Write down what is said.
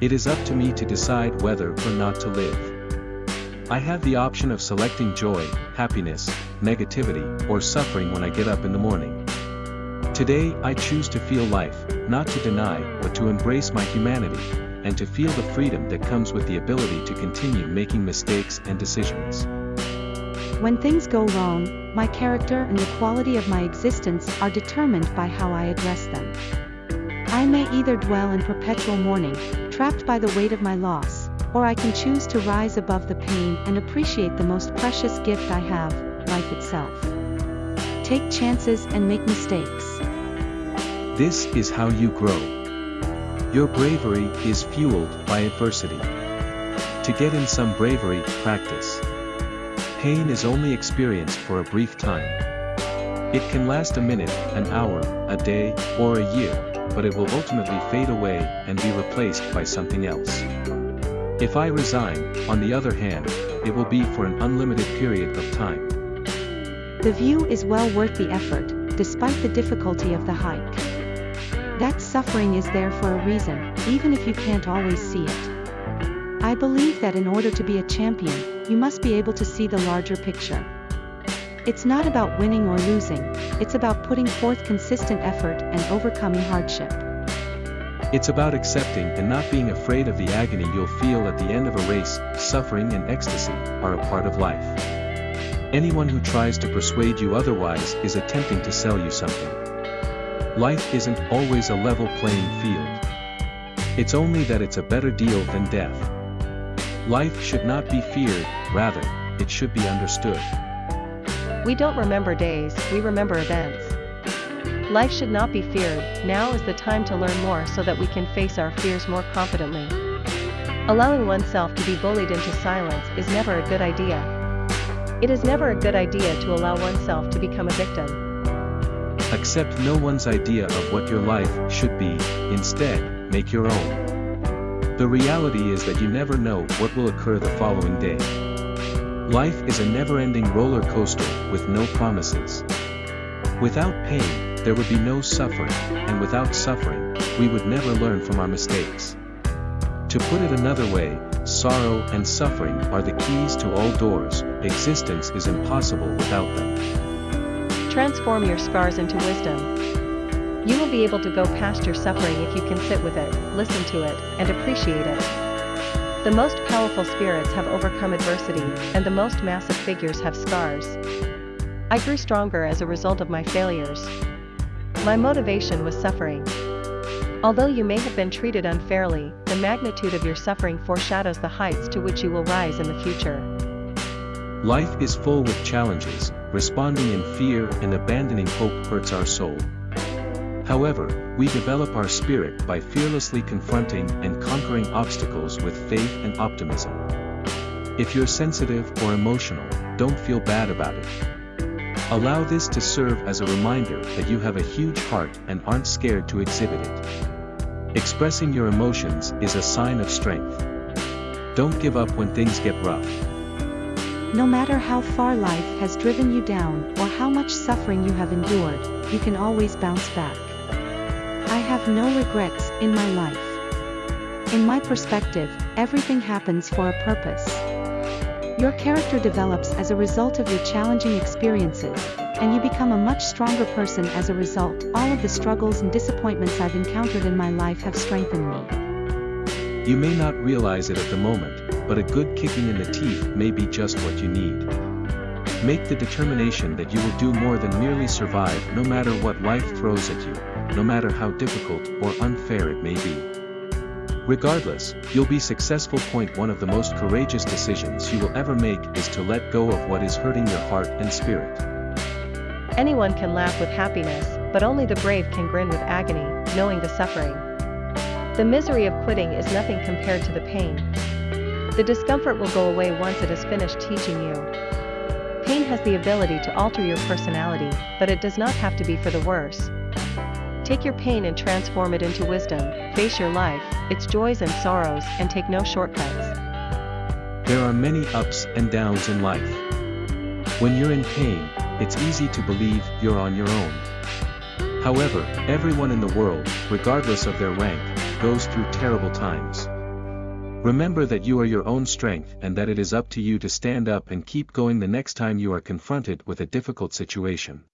It is up to me to decide whether or not to live. I have the option of selecting joy, happiness, negativity, or suffering when I get up in the morning. Today I choose to feel life, not to deny, but to embrace my humanity, and to feel the freedom that comes with the ability to continue making mistakes and decisions. When things go wrong, my character and the quality of my existence are determined by how I address them. I may either dwell in perpetual mourning, trapped by the weight of my loss, or I can choose to rise above the pain and appreciate the most precious gift I have, life itself. Take chances and make mistakes. This is how you grow. Your bravery is fueled by adversity. To get in some bravery, practice. Pain is only experienced for a brief time. It can last a minute, an hour, a day, or a year, but it will ultimately fade away and be replaced by something else. If I resign, on the other hand, it will be for an unlimited period of time. The view is well worth the effort, despite the difficulty of the hike. That suffering is there for a reason, even if you can't always see it. I believe that in order to be a champion, you must be able to see the larger picture. It's not about winning or losing, it's about putting forth consistent effort and overcoming hardship. It's about accepting and not being afraid of the agony you'll feel at the end of a race, suffering and ecstasy are a part of life. Anyone who tries to persuade you otherwise is attempting to sell you something. Life isn't always a level playing field. It's only that it's a better deal than death. Life should not be feared, rather, it should be understood. We don't remember days, we remember events. Life should not be feared, now is the time to learn more so that we can face our fears more confidently. Allowing oneself to be bullied into silence is never a good idea. It is never a good idea to allow oneself to become a victim. Accept no one's idea of what your life should be, instead, make your own. The reality is that you never know what will occur the following day. Life is a never-ending roller coaster with no promises. Without pain, there would be no suffering, and without suffering, we would never learn from our mistakes. To put it another way, sorrow and suffering are the keys to all doors, existence is impossible without them. Transform your scars into wisdom. You will be able to go past your suffering if you can sit with it, listen to it, and appreciate it. The most powerful spirits have overcome adversity, and the most massive figures have scars. I grew stronger as a result of my failures. My motivation was suffering. Although you may have been treated unfairly, the magnitude of your suffering foreshadows the heights to which you will rise in the future. Life is full with challenges, responding in fear and abandoning hope hurts our soul. However, we develop our spirit by fearlessly confronting and conquering obstacles with faith and optimism. If you're sensitive or emotional, don't feel bad about it. Allow this to serve as a reminder that you have a huge heart and aren't scared to exhibit it. Expressing your emotions is a sign of strength. Don't give up when things get rough. No matter how far life has driven you down or how much suffering you have endured, you can always bounce back. I have no regrets in my life. In my perspective, everything happens for a purpose. Your character develops as a result of your challenging experiences, and you become a much stronger person as a result. All of the struggles and disappointments I've encountered in my life have strengthened me. You may not realize it at the moment, but a good kicking in the teeth may be just what you need. Make the determination that you will do more than merely survive no matter what life throws at you no matter how difficult or unfair it may be. Regardless, you'll be successful. Point one of the most courageous decisions you will ever make is to let go of what is hurting your heart and spirit. Anyone can laugh with happiness, but only the brave can grin with agony, knowing the suffering. The misery of quitting is nothing compared to the pain. The discomfort will go away once it has finished teaching you. Pain has the ability to alter your personality, but it does not have to be for the worse. Take your pain and transform it into wisdom, face your life, its joys and sorrows, and take no shortcuts. There are many ups and downs in life. When you're in pain, it's easy to believe you're on your own. However, everyone in the world, regardless of their rank, goes through terrible times. Remember that you are your own strength and that it is up to you to stand up and keep going the next time you are confronted with a difficult situation.